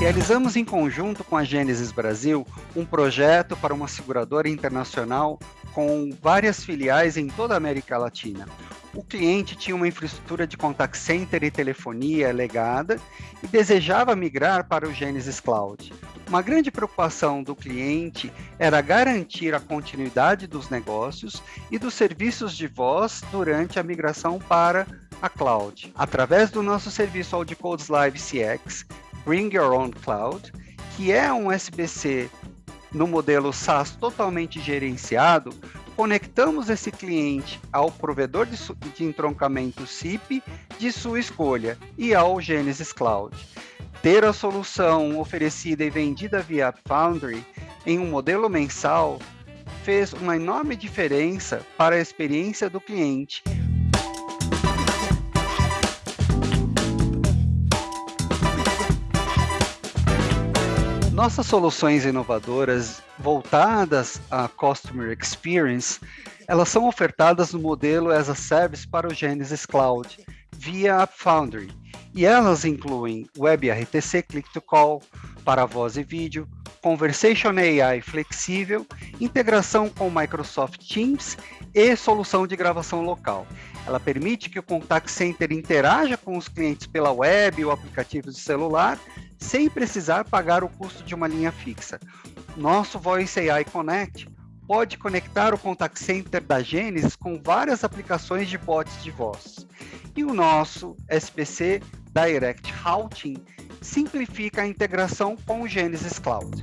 Realizamos em conjunto com a Gênesis Brasil um projeto para uma seguradora internacional com várias filiais em toda a América Latina. O cliente tinha uma infraestrutura de contact center e telefonia legada e desejava migrar para o Genesis Cloud. Uma grande preocupação do cliente era garantir a continuidade dos negócios e dos serviços de voz durante a migração para a cloud. Através do nosso serviço AudiCodes Live CX, Bring Your Own Cloud, que é um SBC no modelo SaaS totalmente gerenciado, conectamos esse cliente ao provedor de, de entroncamento SIP de sua escolha e ao Genesis Cloud. Ter a solução oferecida e vendida via Foundry em um modelo mensal fez uma enorme diferença para a experiência do cliente, Nossas soluções inovadoras voltadas à Customer Experience, elas são ofertadas no modelo as a Service para o Genesis Cloud, via Foundry, e elas incluem Web RTC Click to Call para voz e vídeo, Conversation AI flexível, integração com Microsoft Teams e solução de gravação local. Ela permite que o contact center interaja com os clientes pela web ou aplicativos de celular, sem precisar pagar o custo de uma linha fixa. Nosso Voice AI Connect pode conectar o contact center da Genesis com várias aplicações de bots de voz. E o nosso SPC Direct Routing simplifica a integração com o Genesis Cloud.